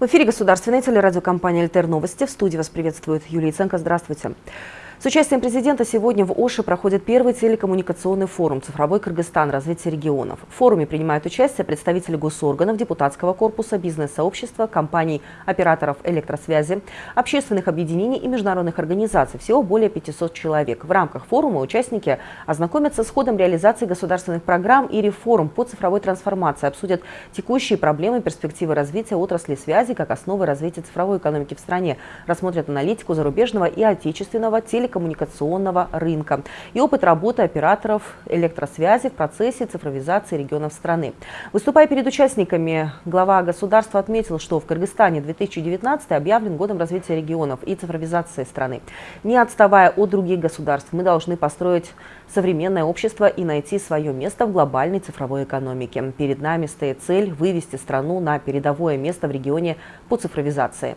В эфире государственной телерадиокомпания «Альтер Новости». В студии вас приветствует Юлия Ценко. Здравствуйте. С участием президента сегодня в Оше проходит первый телекоммуникационный форум «Цифровой Кыргызстан. Развитие регионов». В форуме принимают участие представители госорганов, депутатского корпуса, бизнес-сообщества, компаний, операторов электросвязи, общественных объединений и международных организаций. Всего более 500 человек. В рамках форума участники ознакомятся с ходом реализации государственных программ и реформ по цифровой трансформации, обсудят текущие проблемы и перспективы развития отрасли связи как основы развития цифровой экономики в стране, рассмотрят аналитику зарубежного и отечественного телекоммуникационного телекоммуникационного рынка и опыт работы операторов электросвязи в процессе цифровизации регионов страны. Выступая перед участниками, глава государства отметил, что в Кыргызстане 2019 объявлен годом развития регионов и цифровизации страны. Не отставая от других государств, мы должны построить современное общество и найти свое место в глобальной цифровой экономике. Перед нами стоит цель вывести страну на передовое место в регионе по цифровизации.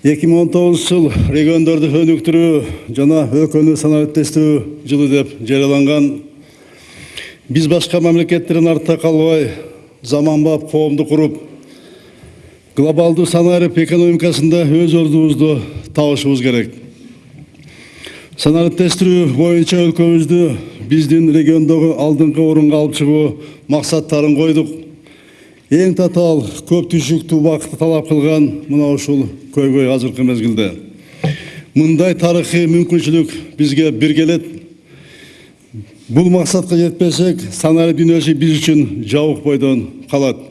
2019 жыл региондарды өнүктүрүү жана өлкөнү санариптештирүү жылы деп жарыяланган биз башка мамлекеттерден артта калбай заманбап коомду куруп глобалдуу санарип экономикасында өз ордубузду табышыбыз керек. Санариптештирүү боюнча өлкөбүздү биздин региондогу алдыңкы орунга алып чыгуу максаттарын койдук эң татаал көп түшүктүү убакытты талап кылган мына ушул көйгөй азыркы мезгилде мындай тарыхый мүмкүнчүлүк бизге бир келет бул максатка жетпесек санарип дүйнөсү биз үчүн жабык бойдон калат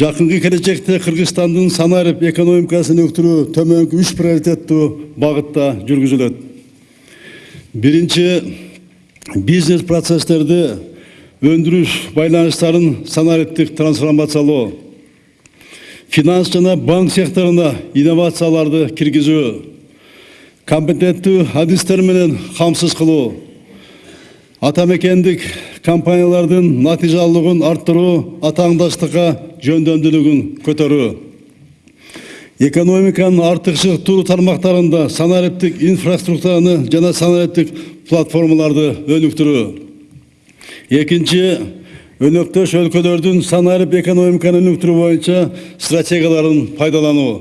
жакынкы келечекте кыргызстандын санарип экономикасын өктүрүү төмөнкү үч приоритеттүү багытта жүргүзүлөт биринчи бизнес процесстерди өндіріш байланыштарын санариптік трансформациялоо финанс жана банк секторуна инновацияларды киргизүү компетенттүү адистер менен камсыз кылуу атамекендик компаниялардын натыйжалуулугун арттыруу атааңдаштыкка жөндөмдүүлүгүн көтөрүү экономиканын артыкчылыктуу тармактарында санариптик инфраструктураны жана санариптик платформаларды өнүктүрүү экинчи өнөктөш өлкөлөрдүн санарип экономиканы өнүктүрүү боюнча стратегияларын пайдалануу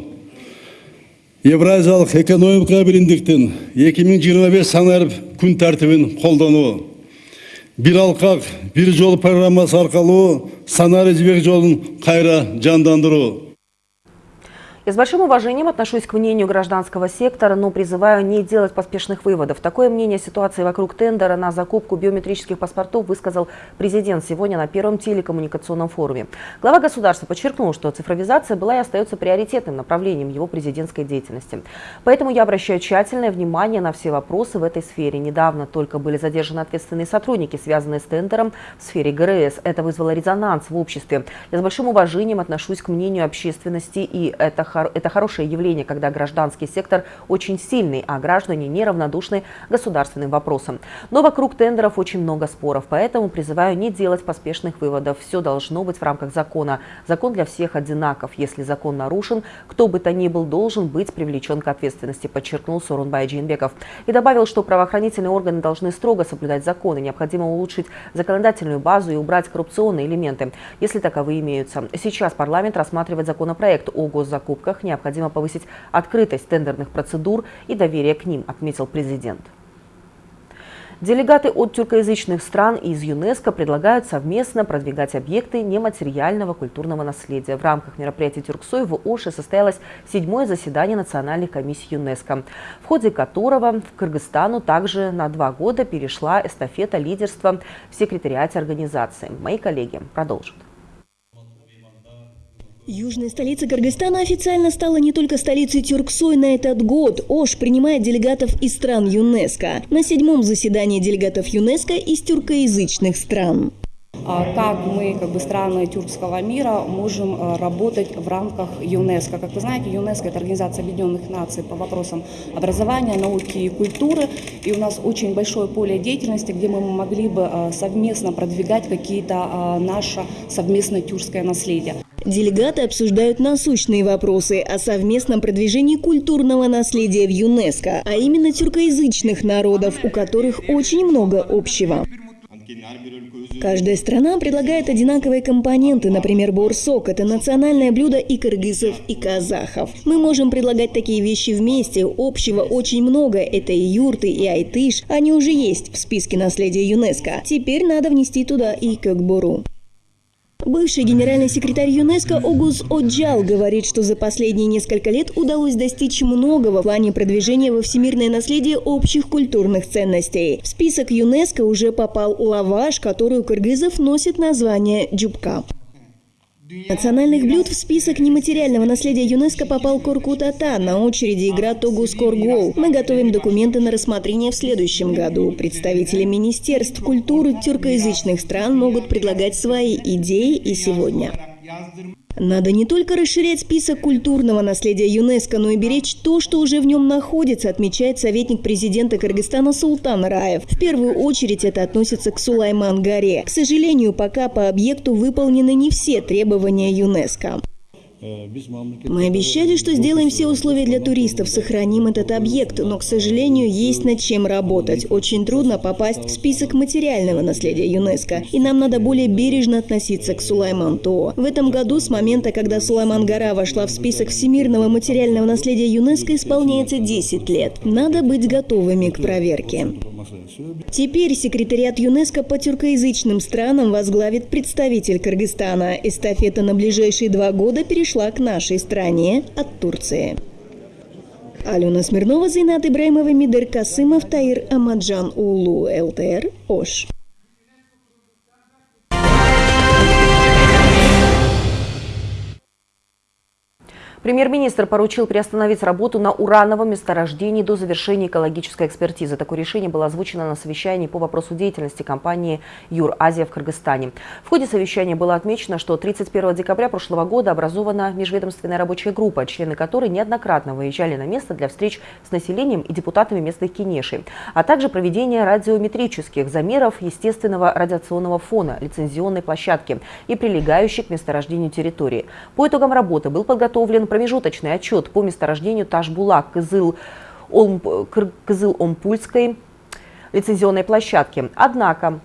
евразиялык экономика биримдиктин эки миң жыйырма беш санарип күн тартибин колдонуу бир алкак бир жол программасы аркылуу санарип жибек жолун кайра жандандыруу Я с большим уважением отношусь к мнению гражданского сектора, но призываю не делать поспешных выводов. Такое мнение ситуации вокруг тендера на закупку биометрических паспортов высказал президент сегодня на первом телекоммуникационном форуме. Глава государства подчеркнул, что цифровизация была и остается приоритетным направлением его президентской деятельности. Поэтому я обращаю тщательное внимание на все вопросы в этой сфере. Недавно только были задержаны ответственные сотрудники, связанные с тендером в сфере ГРС. Это вызвало резонанс в обществе. Я с большим уважением отношусь к мнению общественности, и это это хорошее явление, когда гражданский сектор очень сильный, а граждане неравнодушны государственным вопросам. Но вокруг тендеров очень много споров, поэтому призываю не делать поспешных выводов. Все должно быть в рамках закона. Закон для всех одинаков. Если закон нарушен, кто бы то ни был должен быть привлечен к ответственности, подчеркнул Сорунбай Джинбеков. И добавил, что правоохранительные органы должны строго соблюдать законы. Необходимо улучшить законодательную базу и убрать коррупционные элементы, если таковые имеются. Сейчас парламент рассматривает законопроект о госзакупках покупках необходимо повысить открытость тендерных процедур и доверие к ним, отметил президент. Делегаты от тюркоязычных стран и из ЮНЕСКО предлагают совместно продвигать объекты нематериального культурного наследия. В рамках мероприятия Тюрксой в Оше состоялось седьмое заседание Национальной комиссии ЮНЕСКО, в ходе которого в Кыргызстану также на два года перешла эстафета лидерства в секретариате организации. Мои коллеги продолжат. Южная столица Кыргызстана официально стала не только столицей Тюрксой на этот год. Ош принимает делегатов из стран ЮНЕСКО. На седьмом заседании делегатов ЮНЕСКО из тюркоязычных стран а как мы, как бы страны тюркского мира, можем э, работать в рамках ЮНЕСКО. Как вы знаете, ЮНЕСКО – это Организация Объединенных Наций по вопросам образования, науки и культуры. И у нас очень большое поле деятельности, где мы могли бы э, совместно продвигать какие-то э, наше совместное тюркское наследие. Делегаты обсуждают насущные вопросы о совместном продвижении культурного наследия в ЮНЕСКО, а именно тюркоязычных народов, у которых очень много общего. Каждая страна предлагает одинаковые компоненты, например, борсок – это национальное блюдо и кыргызов, и казахов. Мы можем предлагать такие вещи вместе, общего очень много, это и юрты, и айтыш, они уже есть в списке наследия ЮНЕСКО. Теперь надо внести туда и кёкбору. Бывший генеральный секретарь ЮНЕСКО Огуз Оджал говорит, что за последние несколько лет удалось достичь многого в плане продвижения во всемирное наследие общих культурных ценностей. В список ЮНЕСКО уже попал лаваш, который у кыргызов носит название джубка. Национальных блюд в список нематериального наследия ЮНЕСКО попал Коркут-Ата. На очереди игра Тогус Коргол. Мы готовим документы на рассмотрение в следующем году. Представители министерств культуры тюркоязычных стран могут предлагать свои идеи и сегодня. Надо не только расширять список культурного наследия ЮНЕСКО, но и беречь то, что уже в нем находится, отмечает советник президента Кыргызстана Султан Раев. В первую очередь это относится к Сулайман-горе. К сожалению, пока по объекту выполнены не все требования ЮНЕСКО. Мы обещали, что сделаем все условия для туристов, сохраним этот объект, но, к сожалению, есть над чем работать. Очень трудно попасть в список материального наследия ЮНЕСКО, и нам надо более бережно относиться к Сулайман-Тоо. В этом году, с момента, когда Сулайман-гора вошла в список всемирного материального наследия ЮНЕСКО, исполняется 10 лет. Надо быть готовыми к проверке. Теперь секретариат ЮНЕСКО по тюркоязычным странам возглавит представитель Кыргызстана. Эстафета на ближайшие два года перешла к нашей стране от Турции. Алена Смирнова, Зайнат Ибраимова, Мидер Касымов, Таир Амаджан Улу, ЛТР, Ош. Премьер-министр поручил приостановить работу на урановом месторождении до завершения экологической экспертизы. Такое решение было озвучено на совещании по вопросу деятельности компании «Юр-Азия» в Кыргызстане. В ходе совещания было отмечено, что 31 декабря прошлого года образована межведомственная рабочая группа, члены которой неоднократно выезжали на место для встреч с населением и депутатами местных кинешей, а также проведение радиометрических замеров естественного радиационного фона, лицензионной площадки и прилегающей к месторождению территории. По итогам работы был подготовлен промежуточный отчет по месторождению Ташбулак Кызыл, Кызыл-Омпульской лицензионной площадки. Однако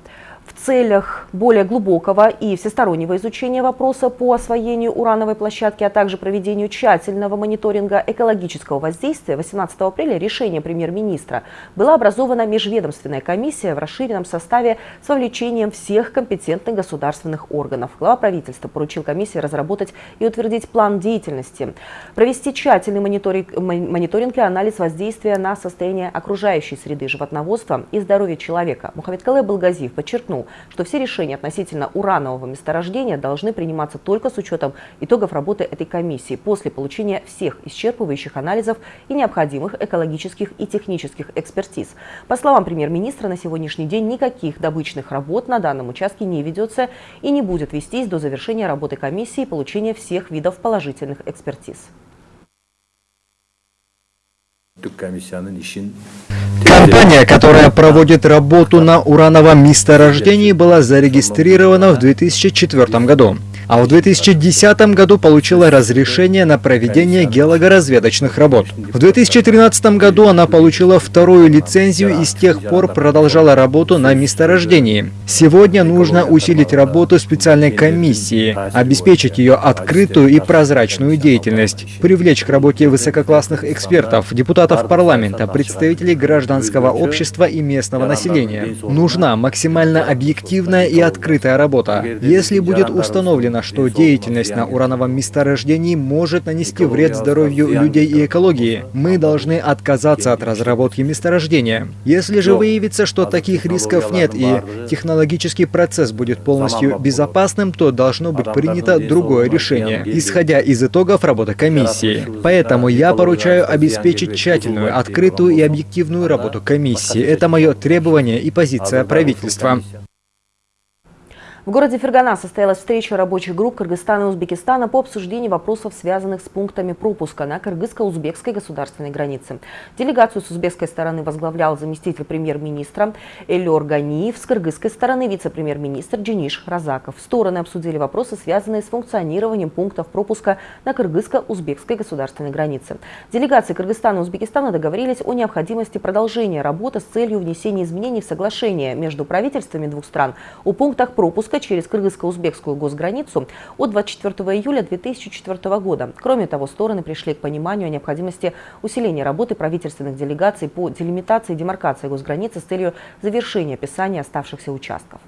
в целях более глубокого и всестороннего изучения вопроса по освоению урановой площадки, а также проведению тщательного мониторинга экологического воздействия 18 апреля решением премьер-министра была образована межведомственная комиссия в расширенном составе с вовлечением всех компетентных государственных органов. Глава правительства поручил комиссии разработать и утвердить план деятельности, провести тщательный мониторинг, мониторинг и анализ воздействия на состояние окружающей среды животноводства и здоровья человека. Мухаммед Калай Балгазиев подчеркнул, что все решения относительно уранового месторождения должны приниматься только с учетом итогов работы этой комиссии после получения всех исчерпывающих анализов и необходимых экологических и технических экспертиз. По словам премьер-министра, на сегодняшний день никаких добычных работ на данном участке не ведется и не будет вестись до завершения работы комиссии и получения всех видов положительных экспертиз. Компания, которая проводит работу на урановом месторождении, была зарегистрирована в 2004 году а в 2010 году получила разрешение на проведение геологоразведочных работ. В 2013 году она получила вторую лицензию и с тех пор продолжала работу на месторождении. Сегодня нужно усилить работу специальной комиссии, обеспечить ее открытую и прозрачную деятельность, привлечь к работе высококлассных экспертов, депутатов парламента, представителей гражданского общества и местного населения. Нужна максимально объективная и открытая работа. Если будет установлено, что деятельность на урановом месторождении может нанести вред здоровью людей и экологии. Мы должны отказаться от разработки месторождения. Если же выявится, что таких рисков нет и технологический процесс будет полностью безопасным, то должно быть принято другое решение, исходя из итогов работы комиссии. Поэтому я поручаю обеспечить тщательную, открытую и объективную работу комиссии. Это мое требование и позиция правительства. В городе Фергана состоялась встреча рабочих групп Кыргызстана и Узбекистана по обсуждению вопросов, связанных с пунктами пропуска на кыргызско-узбекской государственной границе. Делегацию с узбекской стороны возглавлял заместитель премьер-министра Эльор Ганиев, с кыргызской стороны вице-премьер-министр Джиниш Разаков. Стороны обсудили вопросы, связанные с функционированием пунктов пропуска на кыргызско-узбекской государственной границе. Делегации Кыргызстана и Узбекистана договорились о необходимости продолжения работы с целью внесения изменений в соглашение между правительствами двух стран о пунктах пропуска пропуска через кыргызско-узбекскую госграницу от 24 июля 2004 года. Кроме того, стороны пришли к пониманию о необходимости усиления работы правительственных делегаций по делимитации и демаркации госграницы с целью завершения описания оставшихся участков.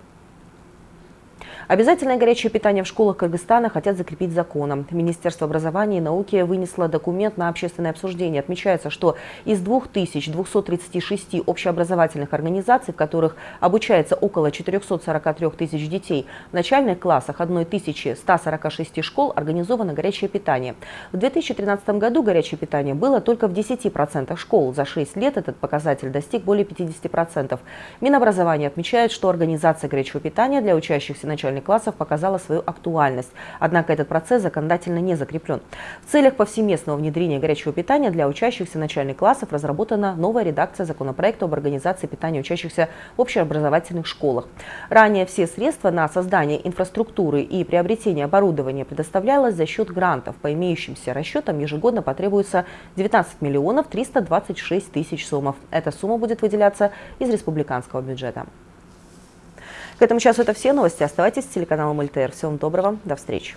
Обязательное горячее питание в школах Кыргызстана хотят закрепить законом. Министерство образования и науки вынесло документ на общественное обсуждение. Отмечается, что из 2236 общеобразовательных организаций, в которых обучается около 443 тысяч детей, в начальных классах 1146 школ организовано горячее питание. В 2013 году горячее питание было только в 10% школ. За 6 лет этот показатель достиг более 50%. Минобразование отмечает, что организация горячего питания для учащихся начальных классов показала свою актуальность. Однако этот процесс законодательно не закреплен. В целях повсеместного внедрения горячего питания для учащихся начальных классов разработана новая редакция законопроекта об организации питания учащихся в общеобразовательных школах. Ранее все средства на создание инфраструктуры и приобретение оборудования предоставлялось за счет грантов. По имеющимся расчетам ежегодно потребуется 19 миллионов 326 тысяч сомов. Эта сумма будет выделяться из республиканского бюджета. К этому часу это все новости. Оставайтесь с телеканалом ЛТР. Всего вам доброго. До встречи.